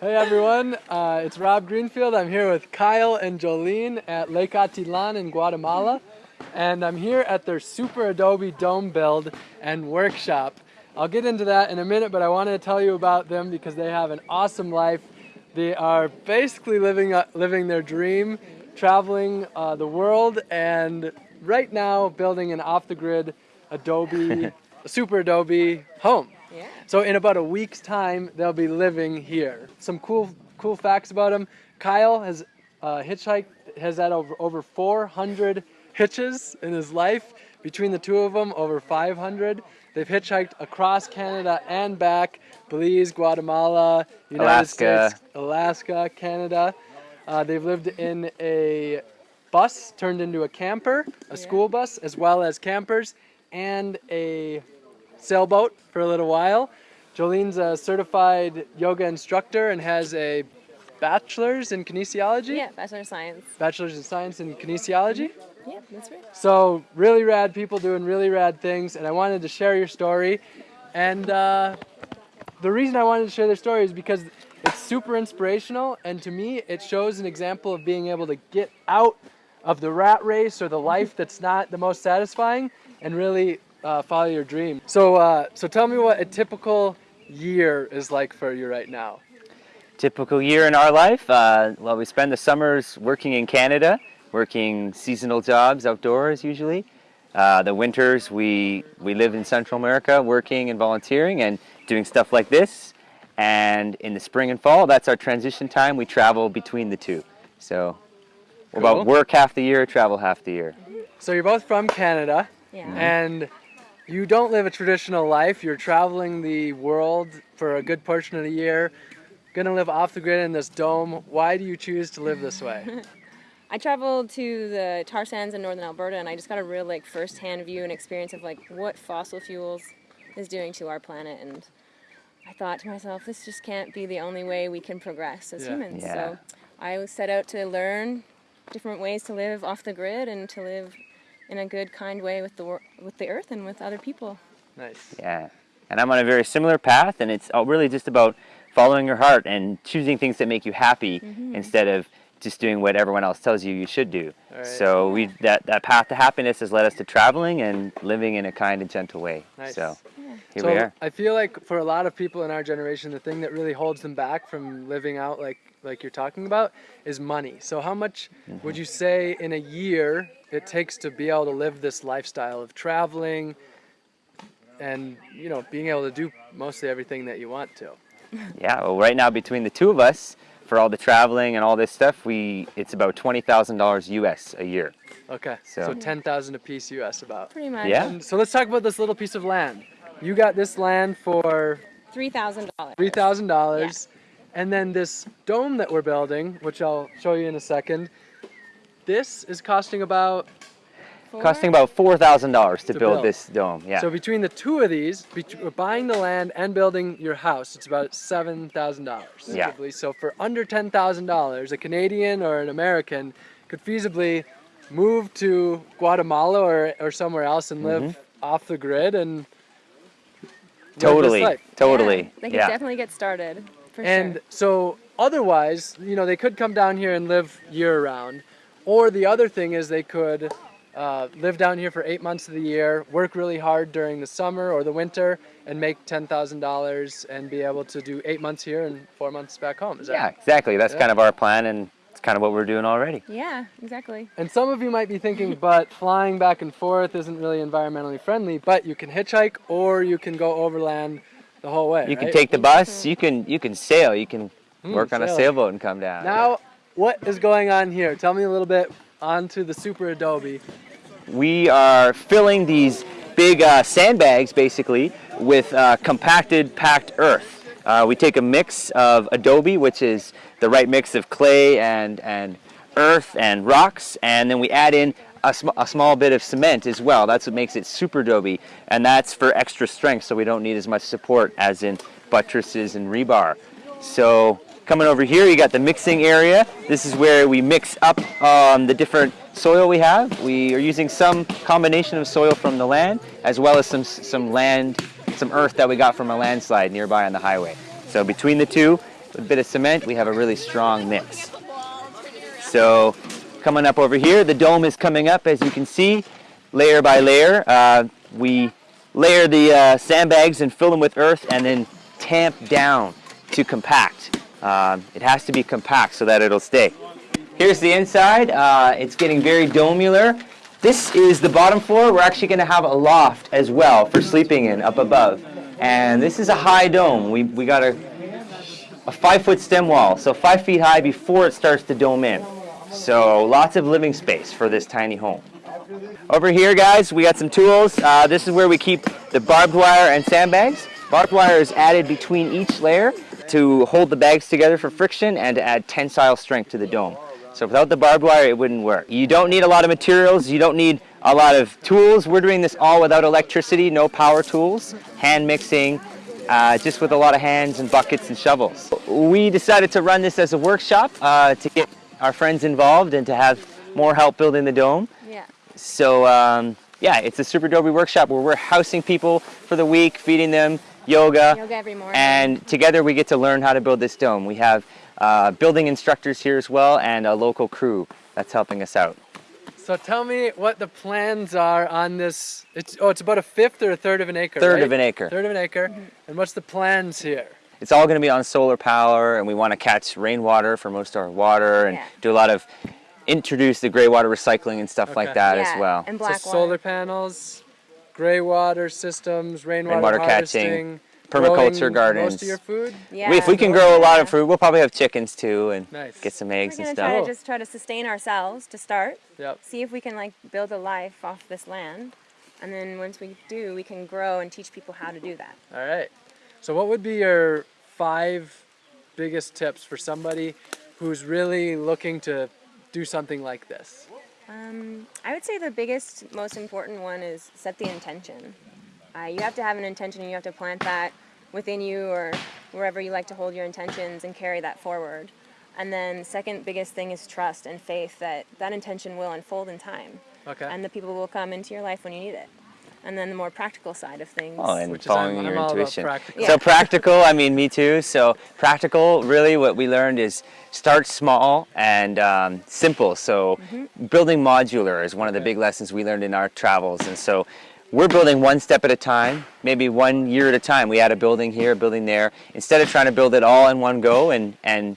Hey everyone, uh, it's Rob Greenfield. I'm here with Kyle and Jolene at Lake Atitlán in Guatemala. And I'm here at their Super Adobe Dome build and workshop. I'll get into that in a minute, but I wanted to tell you about them because they have an awesome life. They are basically living, uh, living their dream, traveling uh, the world, and right now building an off-the-grid Adobe, Super Adobe home. Yeah. So in about a week's time, they'll be living here. Some cool, cool facts about them. Kyle has uh, hitchhiked, has had over, over 400 hitches in his life. Between the two of them, over 500. They've hitchhiked across Canada and back, Belize, Guatemala, United Alaska. States, Alaska, Canada. Uh, they've lived in a bus turned into a camper, a school bus, as well as campers, and a sailboat for a little while. Jolene's a certified yoga instructor and has a bachelor's in kinesiology. Yeah, Bachelor of Science. Bachelor's in science in kinesiology. Yeah, that's right. So really rad people doing really rad things, and I wanted to share your story. And uh, the reason I wanted to share their story is because it's super inspirational, and to me, it shows an example of being able to get out of the rat race or the life that's not the most satisfying, and really uh, follow your dream. So, uh, so tell me what a typical year is like for you right now. Typical year in our life. Uh, well, we spend the summers working in Canada, working seasonal jobs outdoors usually. Uh, the winters we we live in Central America, working and volunteering and doing stuff like this. And in the spring and fall, that's our transition time. We travel between the two. So, Cool. about work half the year, travel half the year. So you're both from Canada. Yeah. and you don't live a traditional life. You're traveling the world for a good portion of the year, gonna live off the grid in this dome. Why do you choose to live this way? I traveled to the tar sands in northern Alberta, and I just got a real like first-hand view and experience of like what fossil fuels is doing to our planet, and I thought to myself, this just can't be the only way we can progress as Yeah. humans. Yeah. So I set out to learn different ways to live off the grid and to live in a good, kind way with the with the earth and with other people. nice. Yeah. And I'm on a very similar path, and it's all really just about following your heart and choosing things that make you happy instead of just doing what everyone else tells you you should do. Alright. So we that, that path to happiness has led us to traveling and living in a kind and gentle way. Nice. So here so we are. I feel like for a lot of people in our generation, the thing that really holds them back from living out like like you're talking about is money. So how much Mm-hmm. would you say in a year it takes to be able to live this lifestyle of traveling and you know being able to do mostly everything that you want to? Yeah, well right now between the two of us, for all the traveling and all this stuff, we it's about twenty thousand dollars US a year. Okay, so, So- ten thousand a piece US about. Pretty much. Yeah. And so let's talk about this little piece of land. You got this land for Three thousand dollars. three thousand dollars, and then this dome that we're building, which I'll show you in a second. This is costing about. Costing about four thousand dollars to, To build, build. this dome. Yeah. So between the two of these, bet- buying the land and building your house, it's about seven thousand dollars. Yeah. So for under ten thousand dollars, a Canadian or an American could feasibly move to Guatemala or, or somewhere else and live mm-hmm. off the grid and. live this totally. Totally. Yeah, they could yeah. definitely get started. For And sure. so otherwise, you know, they could come down here and live year round. Or the other thing is they could uh, live down here for eight months of the year, work really hard during the summer or the winter, and make $10,000 and be able to do eight months here and four months back home. Is that Yeah, exactly. That's Yeah. kind of our plan, and it's kind of what we're doing already. Yeah, exactly. And some of you might be thinking, but flying back and forth isn't really environmentally friendly, but you can hitchhike or you can go overland the whole way. You can take the bus. You can you can sail. You can Hmm, work on a sailboat and come down. Now, what is going on here? Tell me a little bit onto the Super Adobe. we are filling these big uh, sandbags basically with uh, compacted packed earth. Uh, we take a mix of adobe, which is the right mix of clay and, and earth and rocks, and then we add in a, sm- a small bit of cement as well. That's what makes it super adobe, and that's for extra strength so we don't need as much support as in buttresses and rebar. So coming over here, you got the mixing area. This is where we mix up um, the different soil we have. We are using some combination of soil from the land as well as some, some land, some earth that we got from a landslide nearby on the highway. So between the two, with a bit of cement, we have a really strong mix. So coming up over here, the dome is coming up as you can see, layer by layer. Uh, we layer the uh, sandbags and fill them with earth and then tamp down to compact. Um, it has to be compact so that it'll stay. Here's the inside. Uh, it's getting very domular. This is the bottom floor. We're actually going to have a loft as well for sleeping in up above. And this is a high dome. We, we got a, a five foot stem wall, so five feet high before it starts to dome in. So lots of living space for this tiny home. Over here, guys, we got some tools. Uh, this is where we keep the barbed wire and sandbags. Barbed wire is added between each layer to hold the bags together for friction and to add tensile strength to the dome. So without the barbed wire, it wouldn't work. You don't need a lot of materials. You don't need a lot of tools. We're doing this all without electricity, no power tools, hand mixing, uh, just with a lot of hands and buckets and shovels. We decided to run this as a workshop uh, to get our friends involved and to have more help building the dome. Yeah. So um, yeah, it's a Super Adobe workshop where we're housing people for the week, feeding them yoga, Yoga every morning. and together we get to learn how to build this dome. We have uh, building instructors here as well and a local crew that's helping us out. So tell me what the plans are on this. It's oh, it's about a fifth or a third of an acre. Third right? of an acre. Third of an acre. And what's the plans here? It's all going to be on solar power, and we want to catch rainwater for most of our water, and Yeah. do a lot of introduce the gray water recycling and stuff like that yeah, as well. And black so black solar panels, gray water systems, rainwater, Rainwater catching, harvesting, permaculture gardens. Most of your food. Yeah. We- if we can grow a lot of food, we'll probably have chickens too, and Nice. get some We're eggs gonna and try stuff. to just try to sustain ourselves to start. Yep. See if we can like build a life off this land, and then once we do, we can grow and teach people how to do that. All right. So what would be your five biggest tips for somebody who's really looking to do something like this? Um, I would say the biggest, most important one is set the intention. Uh, you have to have an intention, and you have to plant that within you or wherever you like to hold your intentions and carry that forward. And then, second biggest thing is trust and faith that that intention will unfold in time, Okay. and the people will come into your life when you need it. And then the more practical side of things. Oh, and Which following I'm, your I'm all about intuition. practical. So practical, I mean, me too. So practical, really what we learned is start small and um, simple. So building modular is one of the big lessons we learned in our travels. And so we're building one step at a time, maybe one year at a time. We add a building here, a building there. Instead of trying to build it all in one go and, and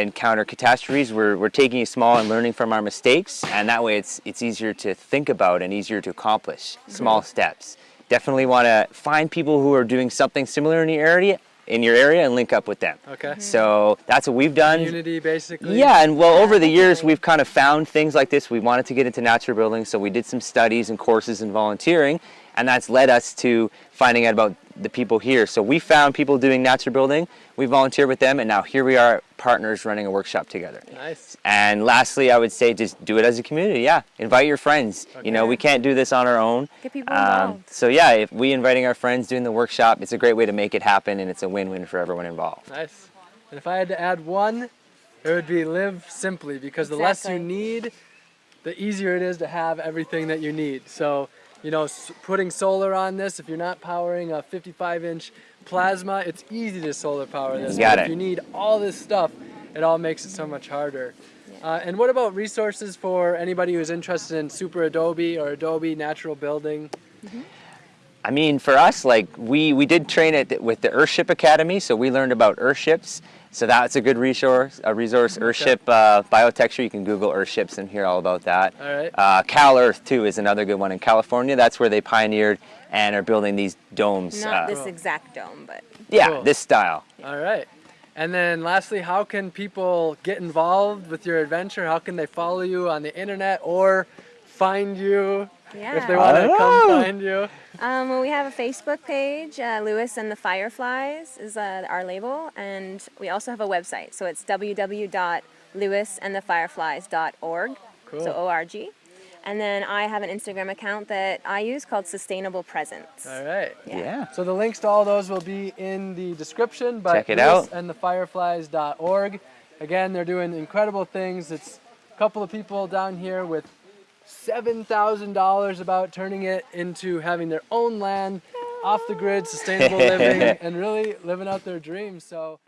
encounter catastrophes, we're, we're taking it small and learning from our mistakes. And that way it's, it's easier to think about and easier to accomplish small steps. Definitely want to find people who are doing something similar in your area, in your area and link up with them. Okay. Mm-hmm. So that's what we've done. Unity, basically. Yeah, and well, Yeah, over the years, definitely. we've kind of found things like this. We wanted to get into natural building, so we did some studies and courses and volunteering, and that's led us to finding out about the people here. So we found people doing natural building, we volunteered with them, and now here we are, partners running a workshop together. Nice. And lastly, I would say just do it as a community. Yeah, invite your friends. You know, we can't do this on our own. Get people Um, involved. so yeah, if we inviting our friends doing the workshop, it's a great way to make it happen, and it's a win-win for everyone involved. Nice. And if I had to add one, it would be live simply because the less you need, the easier it is to have everything that you need. So, you know, putting solar on this, if you're not powering a 55 inch plasma, it's easy to solar power this. Got but it. If you need all this stuff, it all makes it so much harder. Uh, and what about resources for anybody who's interested in Super Adobe or Adobe Natural Building? I mean, for us, like we we did train at with the Earthship Academy, so we learned about Earthships. So that's a good resource. A resource, Earthship uh, biotecture. You can Google Earthships and hear all about that. All right. Uh, Cal Earth too is another good one in California. That's where they pioneered and are building these domes. Not uh, this exact dome, but yeah, Cool. this style. All right. And then lastly, how can people get involved with your adventure? How can they follow you on the internet or find you yeah. if they want to come find you? Um, well, we have a Facebook page, uh, Lewis and the Fireflies is uh, our label, and we also have a website. So it's www.lewisandthefireflies.org, Cool. so O-R-G. And then I have an Instagram account that I use called Sustainable Presence. All right. Yeah. So the links to all those will be in the description. But Check it out. And thefireflies.org. Again, they're doing incredible things. It's a couple of people down here with $7,000 about turning it into having their own land, off the grid, sustainable living, and really living out their dreams. So